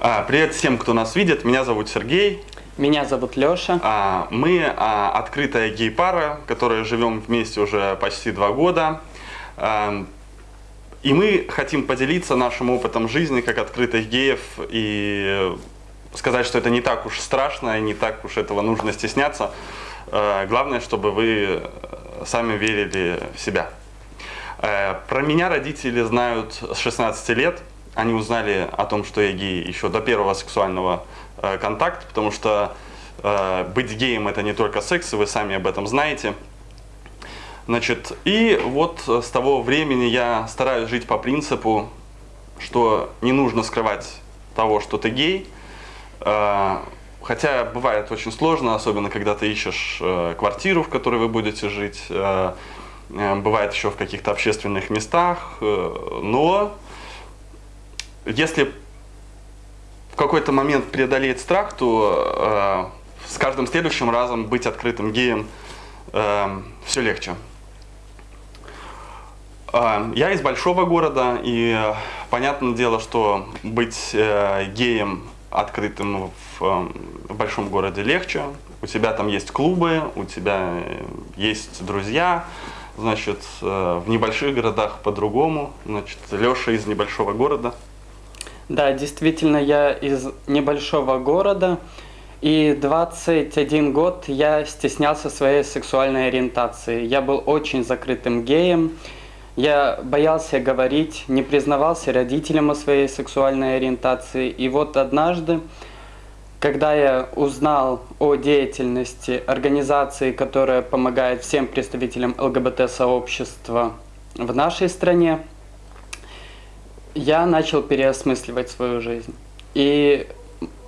А, Привет всем, кто нас видит. Меня зовут Сергей. Меня зовут Леша. А, Мы а, открытая гей-пара, которая живем вместе уже почти два года. А, И мы хотим поделиться нашим опытом жизни как открытых геев и сказать, что это не так уж страшно и не так уж этого нужно стесняться. А, Главное, чтобы вы сами верили в себя. Э, Про меня родители знают с 16 лет. Они узнали о том, что я гей еще до первого сексуального э, контакта, потому что э, быть геем это не только секс, и вы сами об этом знаете. Значит, и вот с того времени я стараюсь жить по принципу, что не нужно скрывать того, что ты гей. Э, Хотя бывает очень сложно, особенно когда ты ищешь э, квартиру, в которой вы будете жить. Э, э, Бывает еще в каких-то общественных местах. э, Но если в какой-то момент преодолеть страх, то э, с каждым следующим разом быть открытым геем все легче. Э, Я из большого города, и э, понятное дело, что быть э, геем открытым в, э, в большом городе легче. У тебя там есть клубы, у тебя э, есть друзья. Значит, э, в небольших городах по-другому. Значит, Леша из небольшого города. Да, действительно, я из небольшого города, и 21 год я стеснялся своей сексуальной ориентации. Я был очень закрытым геем, я боялся говорить, не признавался родителям о своей сексуальной ориентации. И вот однажды, когда я узнал о деятельности организации, которая помогает всем представителям ЛГБТ-сообщества в нашей стране, я начал переосмысливать свою жизнь. И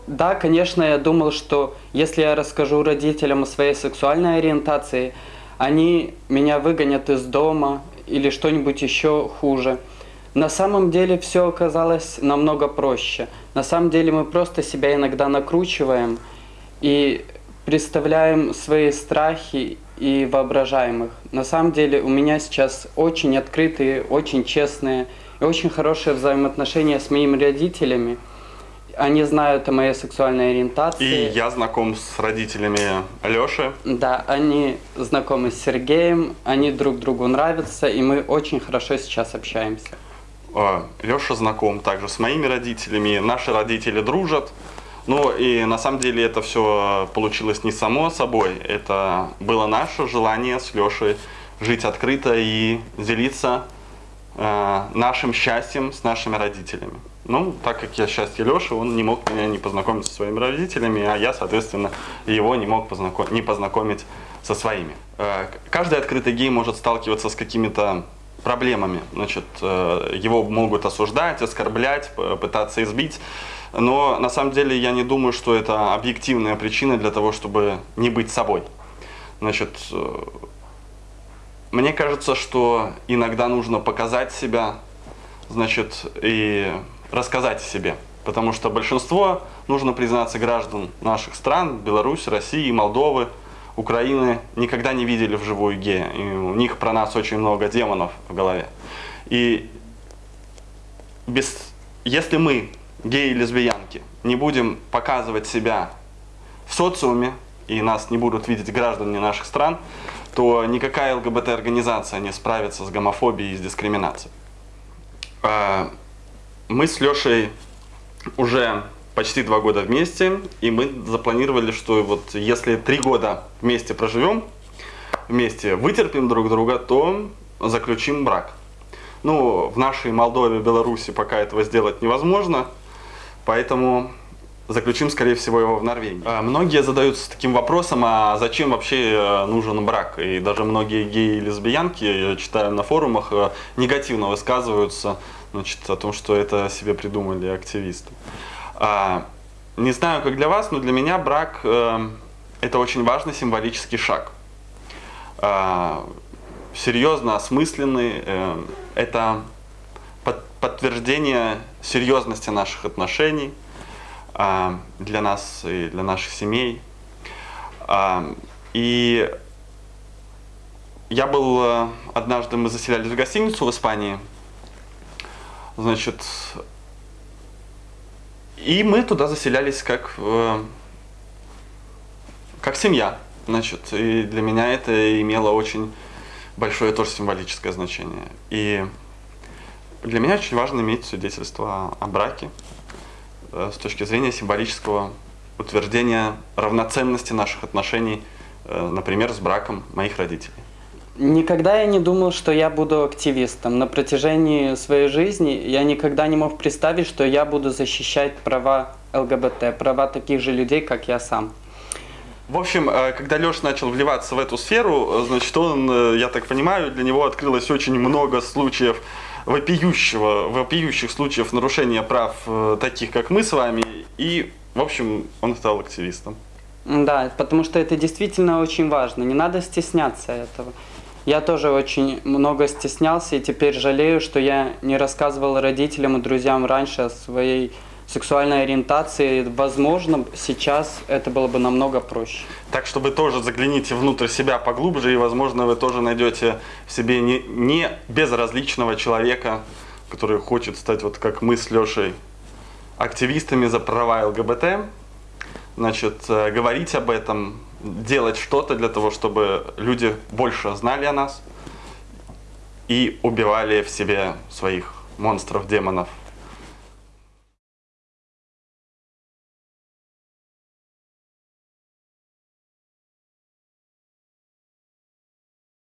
да, конечно, я думал, что если я расскажу родителям о своей сексуальной ориентации, они меня выгонят из дома или что-нибудь еще хуже. На самом деле все оказалось намного проще. На самом деле мы просто себя иногда накручиваем и представляем свои страхи и воображаем их. На самом деле у меня сейчас очень открытые, очень честные очень хорошие взаимоотношения с моими родителями. Они знают о моей сексуальной ориентации. И я знаком с родителями Леши. Да, они знакомы с Сергеем, они друг другу нравятся, и мы очень хорошо сейчас общаемся. Леша знаком также с моими родителями. Наши родители дружат. Ну и на самом деле это все получилось не само собой. Это было наше желание с Лешей жить открыто и делиться нашим счастьем с нашими родителями. Ну, так как я счастье Леши, он не мог меня не познакомить со своими родителями, а я, соответственно, его не мог познаком- не познакомить со своими. Э, Каждый открытый гей может сталкиваться с какими-то проблемами. Значит, э, его могут осуждать, оскорблять, пытаться избить. Но на самом деле я не думаю, что это объективная причина для того, чтобы не быть собой. Значит, э, мне кажется, что иногда нужно показать себя, значит, и рассказать о себе. Потому что большинство, нужно признаться, граждан наших стран, Беларуси, России, Молдовы, Украины, никогда не видели вживую гея. И у них про нас очень много демонов в голове. И без, если мы, геи и лесбиянки, не будем показывать себя в социуме, и нас не будут видеть граждане наших стран, то никакая ЛГБТ-организация не справится с гомофобией и с дискриминацией. А, Мы с Лешей уже почти два года вместе, и мы запланировали, что вот если три года вместе проживем, вместе вытерпим друг друга, то заключим брак. Ну, в нашей Молдове, Беларуси пока этого сделать невозможно, поэтому заключим, скорее всего, его в Норвегии. А, Многие задаются таким вопросом, а зачем вообще э, нужен брак? И даже многие геи и лесбиянки, я читаю на форумах, э, негативно высказываются значит, о том, что это себе придумали активисты. А, Не знаю, как для вас, но для меня брак э, это очень важный символический шаг. А, Серьезно осмысленный, это под- подтверждение серьезности наших отношений для нас и для наших семей. А, И я был э, однажды, мы заселялись в гостиницу в Испании, значит, И мы туда заселялись как, э, как семья. Значит, и для меня это имело очень большое тоже символическое значение. И для меня очень важно иметь свидетельство о браке с точки зрения символического утверждения равноценности наших отношений, э, например, с браком моих родителей. Никогда я не думал, что я буду активистом. На протяжении своей жизни я никогда не мог представить, что я буду защищать права ЛГБТ, права таких же людей, как я сам. В общем, э, когда Леша начал вливаться в эту сферу, э, значит, он, э, я так понимаю, для него открылось очень много случаев вопиющего, вопиющих случаев нарушения прав таких, как мы с вами, и, в общем, он стал активистом. Да, потому что это действительно очень важно, не надо стесняться этого. Я тоже очень много стеснялся и теперь жалею, что я не рассказывал родителям и друзьям раньше о своей сексуальной ориентации. Возможно, сейчас это было бы намного проще. Так что вы тоже загляните внутрь себя поглубже, и, возможно, вы тоже найдете в себе не, не безразличного человека, который хочет стать, вот как мы с Лешей, активистами за права ЛГБТ. Значит, э, говорить об этом, делать что-то для того, чтобы люди больше знали о нас и убивали в себе своих монстров, демонов,